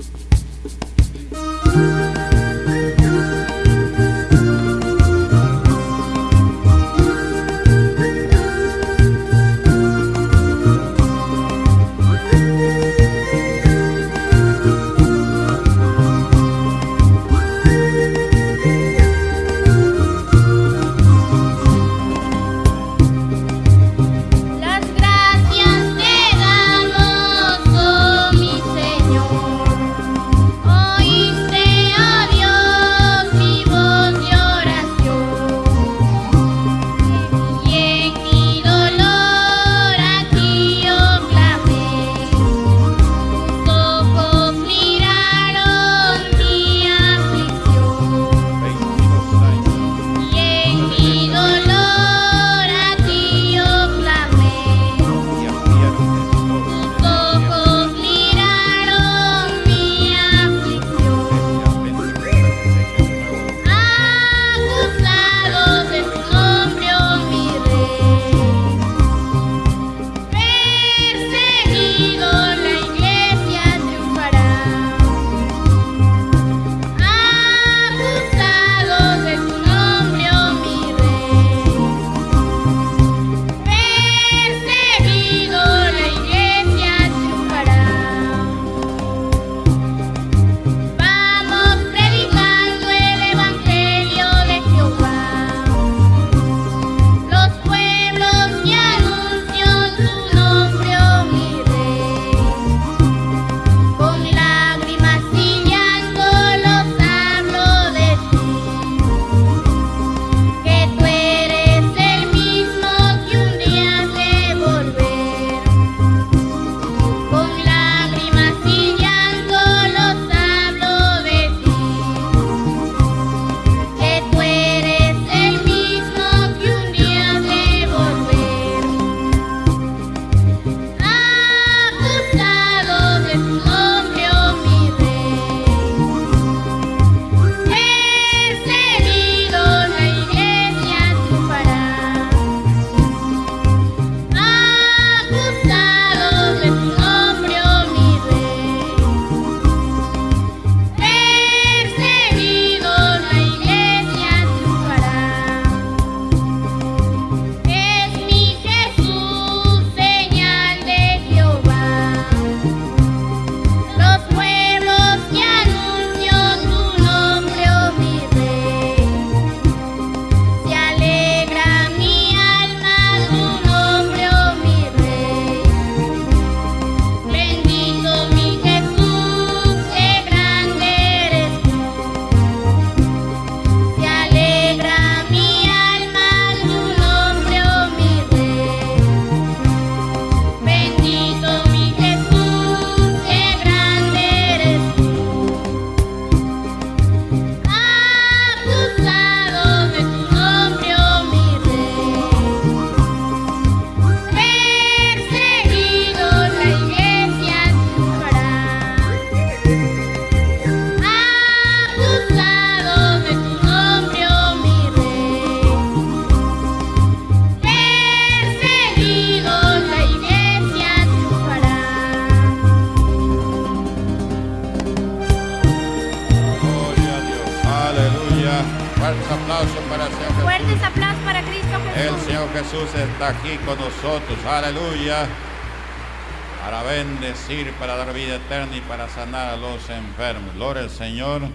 Música Fuertes aplausos para el Señor Jesús. Fuertes aplausos para Cristo El. Señor Jesús está aquí con nosotros. Aleluya. Para bendecir, para dar vida eterna y para sanar a los enfermos. Gloria al Señor.